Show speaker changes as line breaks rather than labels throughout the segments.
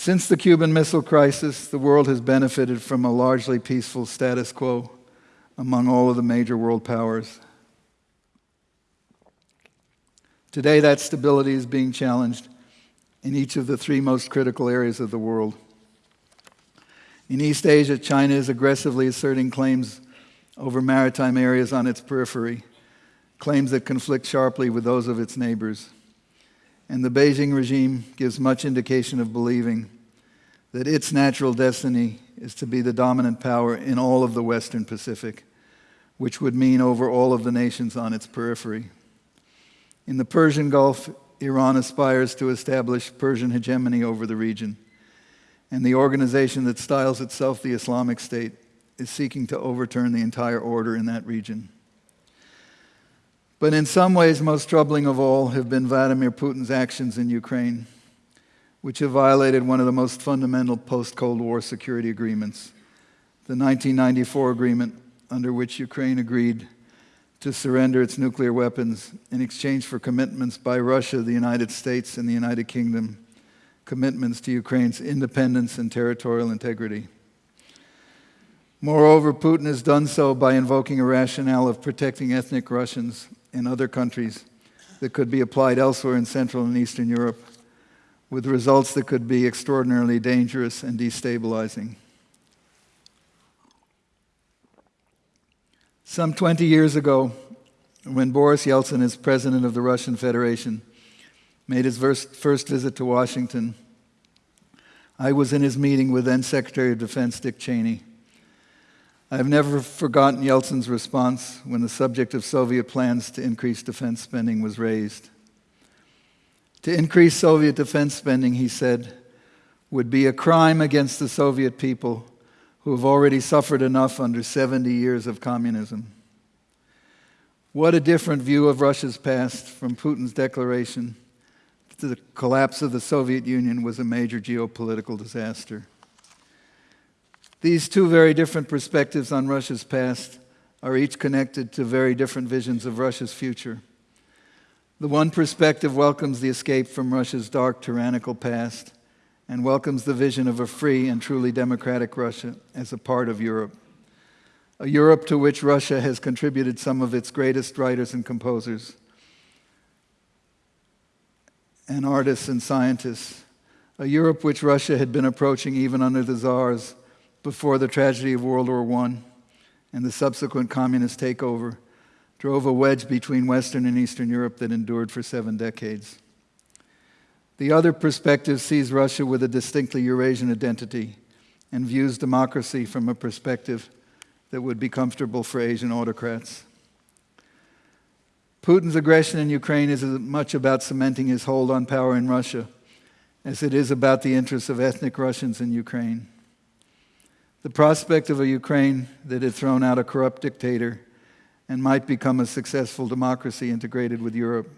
Since the Cuban Missile Crisis, the world has benefited from a largely peaceful status quo among all of the major world powers. Today, that stability is being challenged in each of the three most critical areas of the world. In East Asia, China is aggressively asserting claims over maritime areas on its periphery, claims that conflict sharply with those of its neighbors. And the Beijing regime gives much indication of believing that its natural destiny is to be the dominant power in all of the Western Pacific, which would mean over all of the nations on its periphery. In the Persian Gulf, Iran aspires to establish Persian hegemony over the region. And the organization that styles itself the Islamic State is seeking to overturn the entire order in that region. But in some ways, most troubling of all have been Vladimir Putin's actions in Ukraine, which have violated one of the most fundamental post Cold War security agreements, the 1994 agreement, under which Ukraine agreed to surrender its nuclear weapons in exchange for commitments by Russia, the United States, and the United Kingdom, commitments to Ukraine's independence and territorial integrity. Moreover, Putin has done so by invoking a rationale of protecting ethnic Russians in other countries that could be applied elsewhere in Central and Eastern Europe, with results that could be extraordinarily dangerous and destabilizing. Some 20 years ago, when Boris Yeltsin, as president of the Russian Federation, made his first visit to Washington, I was in his meeting with then Secretary of Defense Dick Cheney. I have never forgotten Yeltsin's response when the subject of Soviet plans to increase defense spending was raised. To increase Soviet defense spending, he said, would be a crime against the Soviet people who have already suffered enough under 70 years of communism. What a different view of Russia's past from Putin's declaration that the collapse of the Soviet Union was a major geopolitical disaster. These two very different perspectives on Russia's past are each connected to very different visions of Russia's future. The one perspective welcomes the escape from Russia's dark, tyrannical past and welcomes the vision of a free and truly democratic Russia as a part of Europe. A Europe to which Russia has contributed some of its greatest writers and composers, and artists and scientists. A Europe which Russia had been approaching even under the czars before the tragedy of World War I and the subsequent communist takeover drove a wedge between Western and Eastern Europe that endured for seven decades. The other perspective sees Russia with a distinctly Eurasian identity and views democracy from a perspective that would be comfortable for Asian autocrats. Putin's aggression in Ukraine is as much about cementing his hold on power in Russia as it is about the interests of ethnic Russians in Ukraine. The prospect of a Ukraine that had thrown out a corrupt dictator and might become a successful democracy integrated with Europe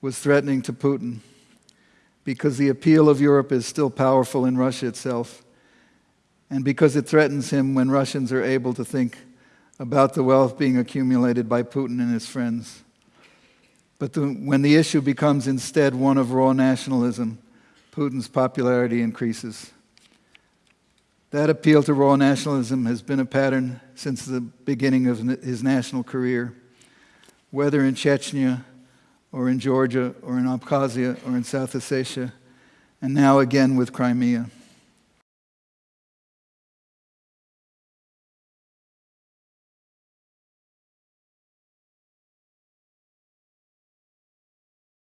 was threatening to Putin because the appeal of Europe is still powerful in Russia itself, and because it threatens him when Russians are able to think about the wealth being accumulated by Putin and his friends. But the, when the issue becomes instead one of raw nationalism, Putin's popularity increases. That appeal to raw nationalism has been a pattern since the beginning of his national career, whether in Chechnya or in Georgia or in Abkhazia or in South Ossetia, and now again with Crimea.